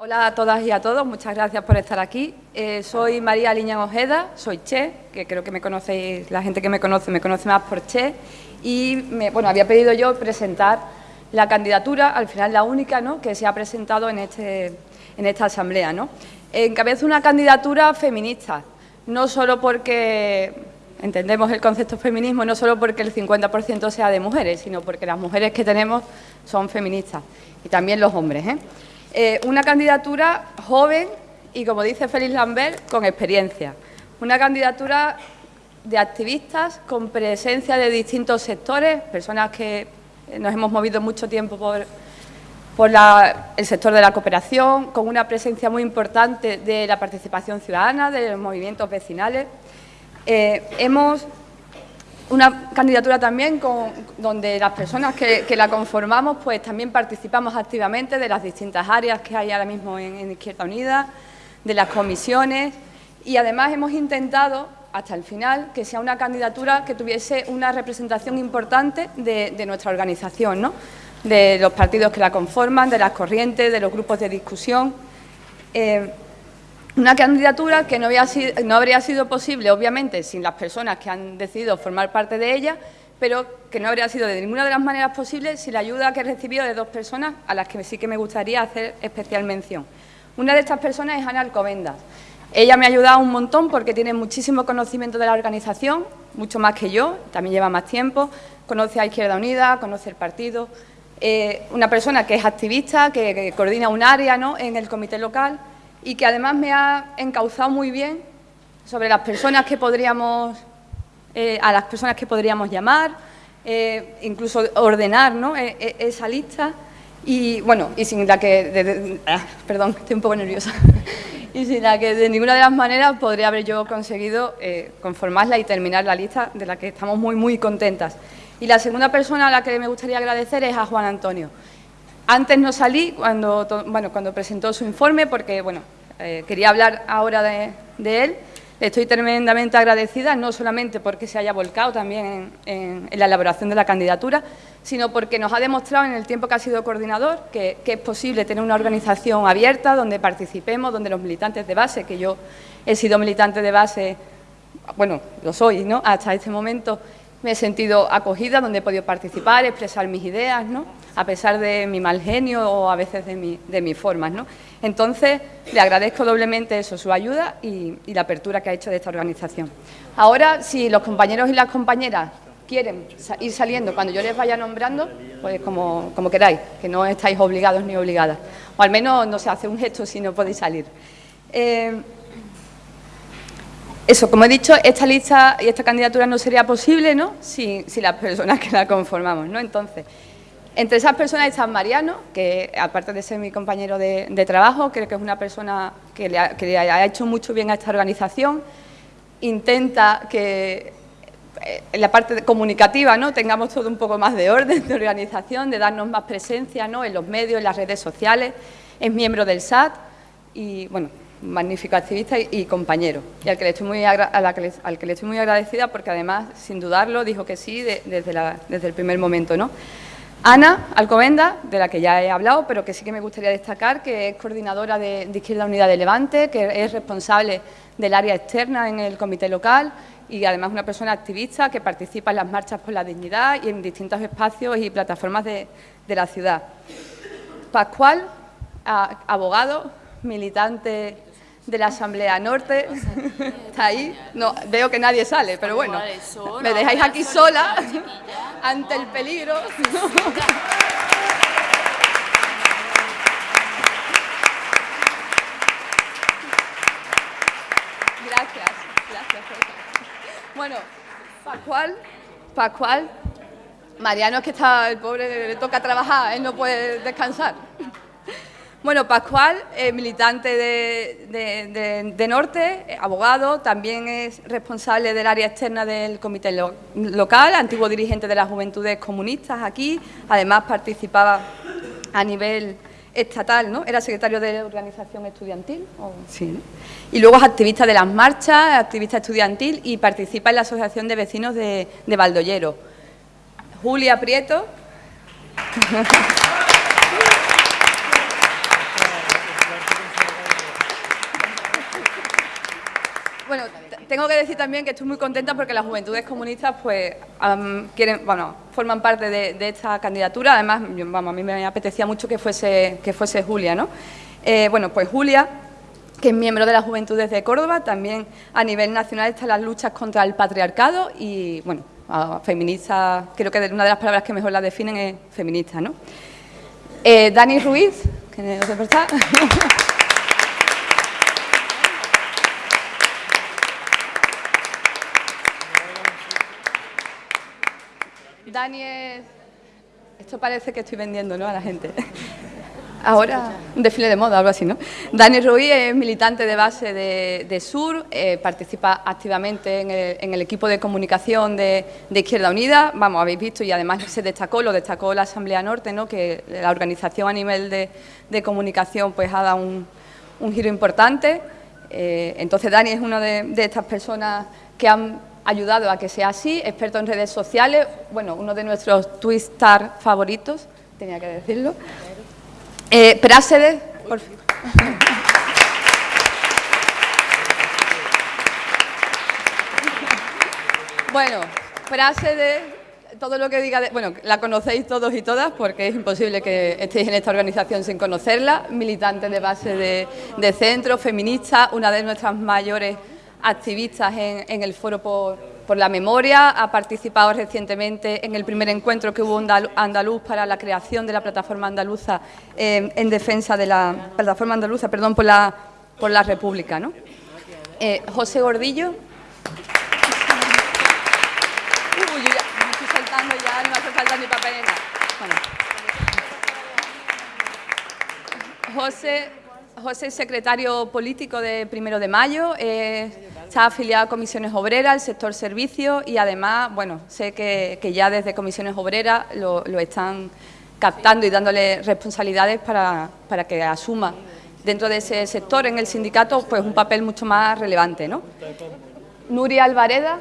Hola a todas y a todos, muchas gracias por estar aquí. Eh, soy María Liña Ojeda, soy Che, que creo que me conocéis, la gente que me conoce me conoce más por Che, y me, bueno, había pedido yo presentar la candidatura, al final la única ¿no? que se ha presentado en, este, en esta asamblea. ¿no? Encabezo una candidatura feminista, no solo porque entendemos el concepto feminismo, no solo porque el 50% sea de mujeres, sino porque las mujeres que tenemos son feministas, y también los hombres. ¿eh? Eh, una candidatura joven y, como dice Félix Lambert, con experiencia. Una candidatura de activistas con presencia de distintos sectores, personas que nos hemos movido mucho tiempo por, por el sector de la cooperación, con una presencia muy importante de la participación ciudadana, de los movimientos vecinales. Eh, hemos una candidatura también con, donde las personas que, la conformamos pues también participamos activamente de las distintas áreas que hay ahora mismo en, Izquierda Unida, de las comisiones y además hemos intentado hasta el final que sea una candidatura que tuviese una representación importante de, nuestra organización, ¿no? de los partidos que la conforman, de las corrientes, de los grupos de discusión. Eh, una candidatura que no, habría sido posible, obviamente, sin las personas que han decidido formar parte de ella, pero que no habría sido de ninguna de las maneras posibles sin la ayuda que he recibido de dos personas a las que sí que me gustaría hacer especial mención. Una de estas personas es Ana Alcobendas. Ella me ha ayudado un montón porque tiene muchísimo conocimiento de la organización, mucho más que yo, también lleva más tiempo, conoce a Izquierda Unida, conoce el partido, eh, una persona que es activista, que, coordina un área en el comité local y que además me ha encauzado muy bien sobre las personas que podríamos, eh, a las personas que podríamos llamar, eh, incluso ordenar e, e, esa lista y bueno, y sin la que, ah, perdón, estoy un poco nerviosa, y sin la que de ninguna de las maneras podría haber yo conseguido eh, conformarla y terminar la lista de la que estamos muy, muy contentas. Y la segunda persona a la que me gustaría agradecer es a Juan Antonio. Antes no salí cuando, bueno, cuando presentó su informe porque bueno, eh, quería hablar ahora de, él. estoy tremendamente agradecida, no solamente porque se haya volcado también en, la elaboración de la candidatura, sino porque nos ha demostrado en el tiempo que ha sido coordinador que, que, es posible tener una organización abierta donde participemos, donde los militantes de base, que yo he sido militante de base, bueno, lo soy, ¿no?, hasta este momento, me he sentido acogida, donde he podido participar, expresar mis ideas, ¿no? a pesar de mi mal genio o a veces de, mi, de mis formas. ¿no? Entonces, le agradezco doblemente eso, su ayuda y, la apertura que ha hecho de esta organización. Ahora, si los compañeros y las compañeras quieren ir saliendo cuando yo les vaya nombrando, pues como, como queráis, que no estáis obligados ni obligadas. O al menos no se hace un gesto si no podéis salir. Eh, eso, como he dicho, esta lista y esta candidatura no sería posible ¿no? si, las personas que la conformamos. ¿no? Entonces, entre esas personas está Mariano, que aparte de ser mi compañero de, trabajo, creo que es una persona que le, ha, hecho mucho bien a esta organización, intenta que eh, en la parte comunicativa ¿no? tengamos todo un poco más de orden, de organización, de darnos más presencia ¿no? en los medios, en las redes sociales, es miembro del SAT y, bueno, magnífico activista y, compañero, y al que, le estoy muy al que le estoy muy agradecida porque además, sin dudarlo, dijo que sí desde, desde el primer momento. ¿no? Ana Alcobenda, de la que ya he hablado, pero que sí que me gustaría destacar, que es coordinadora de, Izquierda Unida de Levante, que es responsable del área externa en el comité local y además una persona activista que participa en las marchas por la dignidad y en distintos espacios y plataformas de la ciudad. Pascual, abogado, militante de la Asamblea Norte. Está ahí. No, veo que nadie sale, pero bueno. Me dejáis aquí sola ante el peligro. Gracias, gracias. Bueno, Pascual, Pascual, Mariano es que está, el pobre le toca trabajar, él no puede descansar. Bueno, Pascual, militante de, Norte, abogado, también es responsable del área externa del comité local, antiguo dirigente de las Juventudes Comunistas aquí, además participaba a nivel estatal, ¿no? Era secretario de organización estudiantil, sí, y luego es activista de las marchas, activista estudiantil y participa en la Asociación de Vecinos de, de Valdollero. Julia Prieto. bueno, tengo que decir también que estoy muy contenta porque las juventudes comunistas pues quieren, bueno, forman parte de, esta candidatura. Además, vamos, a mí me apetecía mucho que fuese, que fuese Julia, ¿no? Eh, bueno, pues Julia, que es miembro de las Juventudes de Córdoba, también a nivel nacional están las luchas contra el patriarcado y, bueno, feminista, creo que una de las palabras que mejor la definen es feminista, ¿no? Eh, Dani Ruiz, que no sé Dani es... Esto parece que estoy vendiendo ¿no? a la gente. Ahora, un desfile de moda, algo así, ¿no? Dani Ruiz es militante de base de, SUR, eh, participa activamente en el, equipo de comunicación de, Izquierda Unida, vamos, habéis visto y además se destacó, lo destacó la Asamblea Norte, ¿no? que la organización a nivel de, comunicación pues ha dado un, giro importante. Eh, entonces Dani es una de estas personas que han ayudado a que sea así, experto en redes sociales, bueno, uno de nuestros Twistar favoritos, tenía que decirlo. Eh, Prásede, por bueno, Prásede, todo lo que diga, bueno, la conocéis todos y todas porque es imposible que estéis en esta organización sin conocerla, militante de base de, de centro, feminista, una de nuestras mayores activistas en, el Foro por, la Memoria, ha participado recientemente en el primer encuentro que hubo andaluz para la creación de la plataforma andaluza eh, en defensa de la plataforma andaluza, perdón, por la, por la República. ¿no? Eh, José Gordillo. Uy, ya, me estoy saltando ya, no hace falta ni papelera. Bueno. José José es secretario político de Primero de Mayo, eh, está afiliado a Comisiones Obreras, el sector servicios y además, bueno, sé que, ya desde Comisiones Obreras lo, están captando y dándole responsabilidades para, para, que asuma dentro de ese sector en el sindicato pues un papel mucho más relevante. ¿no? Nuria Alvareda.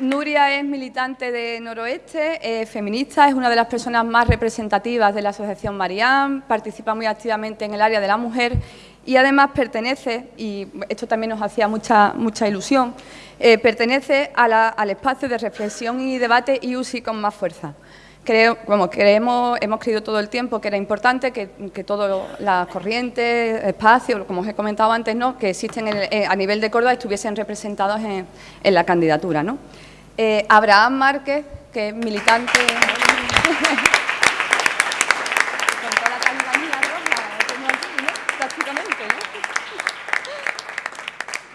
Nuria es militante de Noroeste, es feminista, es una de las personas más representativas de la Asociación Mariam, participa muy activamente en el área de la mujer y además pertenece, y esto también nos hacía mucha, mucha ilusión, eh, pertenece al espacio de reflexión y debate IUSI con más fuerza. Creo, creemos, hemos creído todo el tiempo que era importante que, que todas las corrientes, espacios, como os he comentado antes, ¿no? que existen eh, a nivel de Córdoba estuviesen representados en, en la candidatura. ¿no? Eh, Abraham Márquez, que es militante...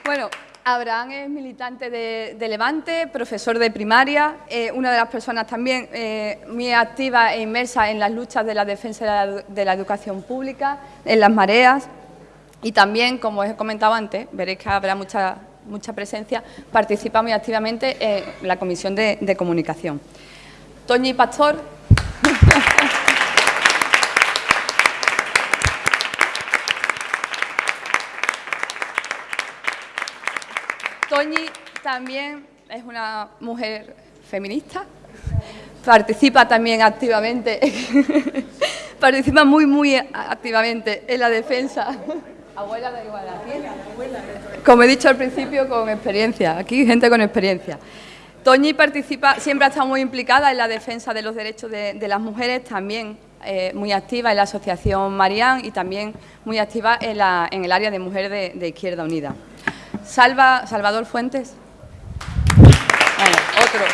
Bueno, Abraham es militante de, Levante, profesor de primaria, eh, una de las personas también eh, muy activa e inmersa en las luchas de la defensa de la, educación pública, en las mareas, y también, como os he comentado antes, veréis que habrá mucha mucha presencia, participa muy activamente en la Comisión de, Comunicación. Toñi Pastor. Toñi también es una mujer feminista, participa también activamente, participa muy, muy activamente en la defensa Abuela de igualdad. Como he dicho al principio, con experiencia. Aquí gente con experiencia. Toñi participa, siempre ha estado muy implicada en la defensa de los derechos de, las mujeres, también eh, muy activa en la Asociación Marián y también muy activa en, el área de mujer de, Izquierda Unida. Salva, Salvador Fuentes. otro.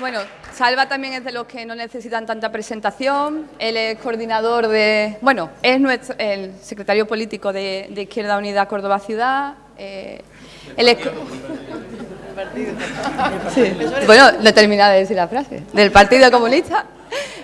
Bueno, Salva también es de los que no necesitan tanta presentación, él es coordinador de, bueno, es nuestro, el secretario político de, Izquierda Unida Córdoba Ciudad, eh, él es... Bueno, no he terminado de decir la frase, del Partido Comunista.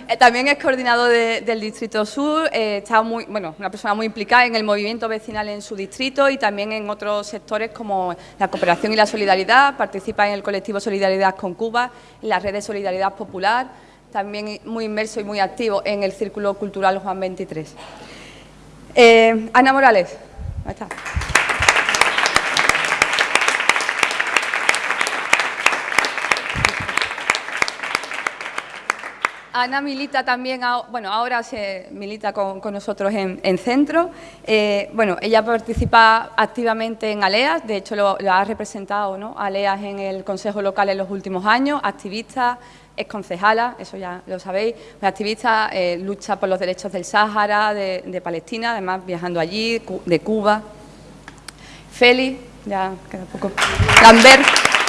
Eh, también es coordinador del Distrito Sur, eh, está muy, bueno, una persona muy implicada en el movimiento vecinal en su distrito y también en otros sectores como la cooperación y la solidaridad, participa en el colectivo Solidaridad con Cuba, en la red de Solidaridad Popular, también muy inmerso y muy activo en el Círculo Cultural Juan 23. Eh, Ana Morales, está. Ana milita también, bueno, ahora se milita con, nosotros en, centro. Eh, bueno, ella participa activamente en ALEAS, de hecho lo, ha representado ¿no? ALEAS en el Consejo Local en los últimos años, activista, es concejala, eso ya lo sabéis, activista, eh, lucha por los derechos del Sáhara, de, Palestina, además viajando allí, de Cuba. Feli, ya queda poco. Lambert.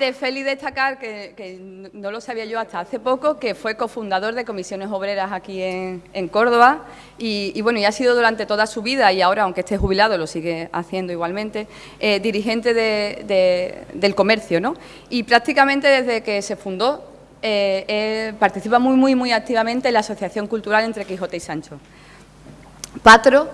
De Feli destacar, que, no lo sabía yo hasta hace poco, que fue cofundador de Comisiones Obreras aquí en, Córdoba y, bueno, y ha sido durante toda su vida y ahora, aunque esté jubilado, lo sigue haciendo igualmente, eh, dirigente del comercio, ¿no? Y prácticamente desde que se fundó eh, eh, participa muy, muy, muy activamente en la Asociación Cultural entre Quijote y Sancho. Patro.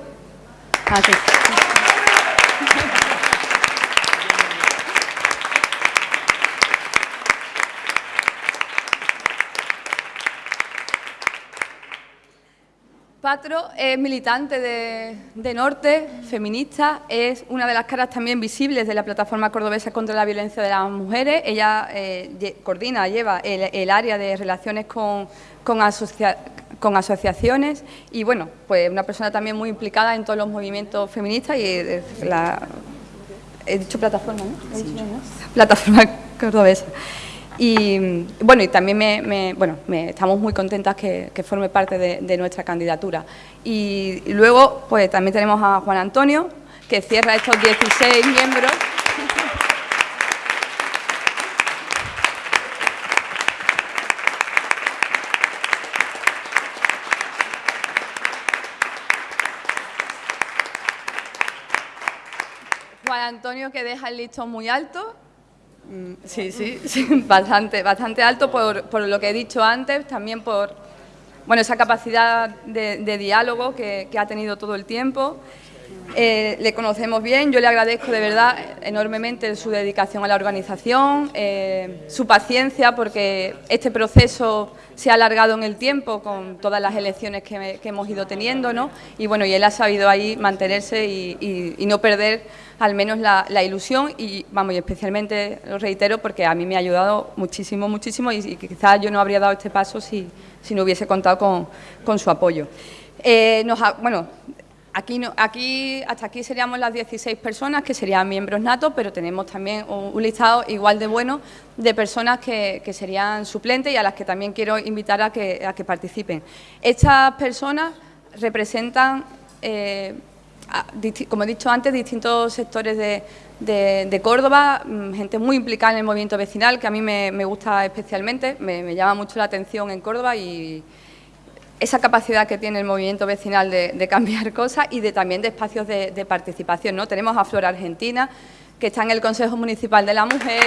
Es militante de, Norte, feminista, es una de las caras también visibles de la plataforma cordobesa contra la violencia de las mujeres. Ella eh, coordina, lleva el, área de relaciones con, con, asociaciones y, bueno, pues una persona también muy implicada en todos los movimientos feministas y eh, la... He dicho plataforma, ¿no? Plataforma cordobesa. Y bueno, y también me, bueno, estamos muy contentas que, forme parte de, nuestra candidatura. Y, luego, pues también tenemos a Juan Antonio, que cierra estos 16 miembros. Juan Antonio que deja el listón muy alto Mm, sí, sí, bastante, bastante alto por, lo que he dicho antes, también por bueno, esa capacidad de, diálogo que, ha tenido todo el tiempo. Eh, le conocemos bien, yo le agradezco de verdad enormemente su dedicación a la organización, eh, su paciencia porque este proceso se ha alargado en el tiempo con todas las elecciones que, hemos ido teniendo, ¿no? Y bueno, y él ha sabido ahí mantenerse y no perder al menos la, ilusión y, vamos, y especialmente lo reitero porque a mí me ha ayudado muchísimo, muchísimo y, quizás yo no habría dado este paso si, no hubiese contado con, su apoyo. Eh, bueno, Aquí, aquí, hasta aquí seríamos las 16 personas que serían miembros natos, pero tenemos también un, listado igual de bueno de personas que, serían suplentes y a las que también quiero invitar a que, a que participen. Estas personas representan eh, como he dicho antes, distintos sectores de, Córdoba, mm, gente muy implicada en el movimiento vecinal, que a mí me, gusta especialmente, me, llama mucho la atención en Córdoba y esa capacidad que tiene el movimiento vecinal de, cambiar cosas y de también de espacios de, de participación. ¿no? Tenemos a Flora Argentina, que está en el Consejo Municipal de la Mujer,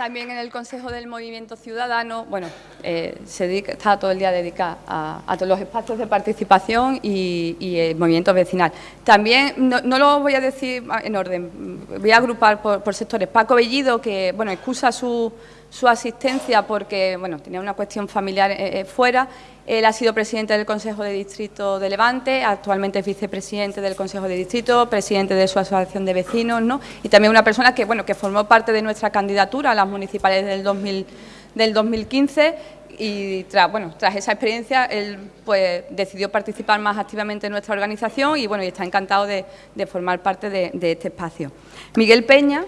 también en el Consejo del Movimiento Ciudadano, bueno, eh, se está todo el día dedicado a, todos los espacios de participación y, el movimiento vecinal. También, no, lo voy a decir en orden, voy a agrupar por, sectores. Paco Bellido, que, bueno, excusa su, su asistencia porque, bueno, tenía una cuestión familiar eh, eh, fuera, él ha sido presidente del Consejo de Distrito de Levante, actualmente es vicepresidente del Consejo de Distrito, presidente de su asociación de vecinos, ¿no? Y también una persona que, bueno, que formó parte de nuestra candidatura a las municipales del, 2000, del 2015 y tras, bueno, tras esa experiencia él pues, decidió participar más activamente en nuestra organización y, bueno, y está encantado de, formar parte de, de este espacio. Miguel Peña,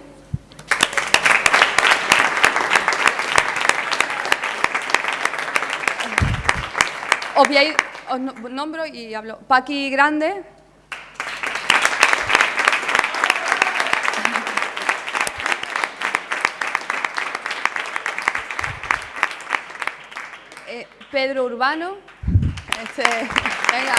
Os os nombro y hablo. Paqui Grande. Eh, Pedro Urbano. Este, venga.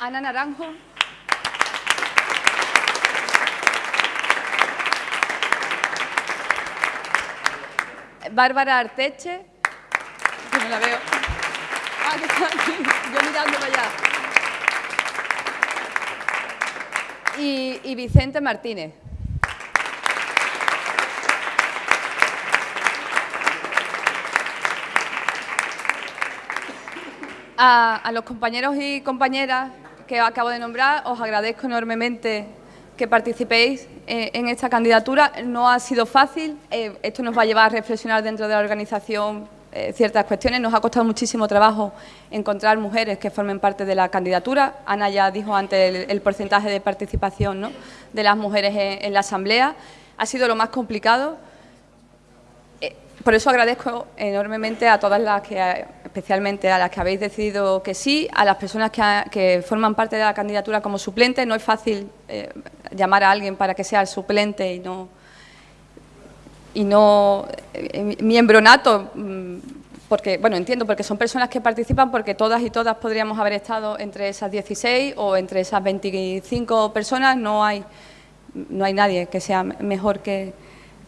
Ana Naranjo. Bárbara Arteche, que no la veo. Ah, que está aquí, yo mirando para allá. y, Vicente Martínez. A, los compañeros y compañeras que acabo de nombrar, os agradezco enormemente que participéis eh, en esta candidatura. No ha sido fácil, eh, esto nos va a llevar a reflexionar dentro de la organización eh, ciertas cuestiones. Nos ha costado muchísimo trabajo encontrar mujeres que formen parte de la candidatura. Ana ya dijo antes el, porcentaje de participación de las mujeres en, la Asamblea. Ha sido lo más complicado. Por eso agradezco enormemente a todas las que, especialmente a las que habéis decidido que sí, a las personas que, forman parte de la candidatura como suplente. No es fácil eh, llamar a alguien para que sea el suplente y no y no eh, miembro nato, mm, porque, bueno, entiendo, porque son personas que participan porque todas y todas podríamos haber estado entre esas 16 o entre esas 25 personas, no hay, no hay nadie que sea mejor que,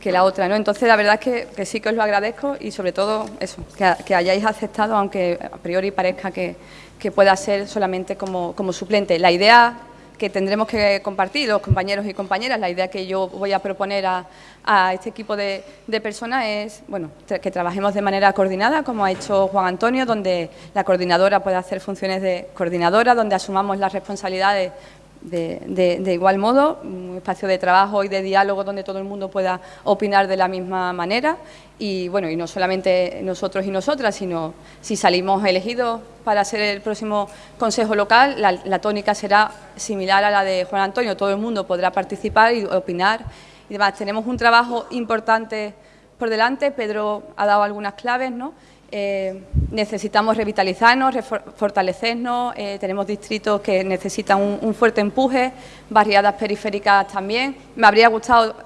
que la otra, ¿no? Entonces, la verdad es que, sí que os lo agradezco y sobre todo eso, que, hayáis aceptado, aunque a priori parezca que, que pueda ser solamente como, como suplente. La idea que tendremos que compartir los compañeros y compañeras. La idea que yo voy a proponer a, este equipo de, personas es bueno, que trabajemos de manera coordinada, como ha hecho Juan Antonio, donde la coordinadora pueda hacer funciones de coordinadora, donde asumamos las responsabilidades de, igual modo, un espacio de trabajo y de diálogo donde todo el mundo pueda opinar de la misma manera y bueno, y no solamente nosotros y nosotras, sino si salimos elegidos para ser el próximo Consejo Local, la, tónica será similar a la de Juan Antonio, todo el mundo podrá participar y opinar y demás. Tenemos un trabajo importante por delante, Pedro ha dado algunas claves, ¿no?, eh, necesitamos revitalizarnos, fortalecernos, eh, tenemos distritos que necesitan un, fuerte empuje, barriadas periféricas también. Me habría gustado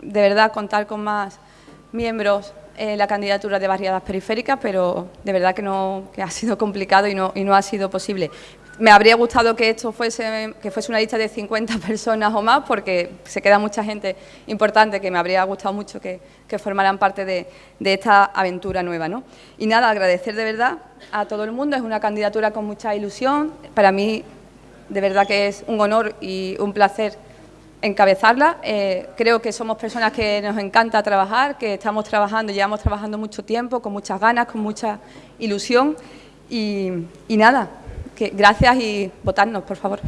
de verdad contar con más miembros en la candidatura de barriadas periféricas, pero de verdad que, no, que ha sido complicado y no, y no ha sido posible. Me habría gustado que esto fuese, que fuese una lista de 50 personas o más, porque se queda mucha gente importante que me habría gustado mucho que, formaran parte de, esta aventura nueva. ¿no? Y nada, agradecer de verdad a todo el mundo, es una candidatura con mucha ilusión, para mí de verdad que es un honor y un placer encabezarla. Eh, creo que somos personas que nos encanta trabajar, que estamos trabajando, llevamos trabajando mucho tiempo, con muchas ganas, con mucha ilusión y nada, gracias y votarnos, por favor.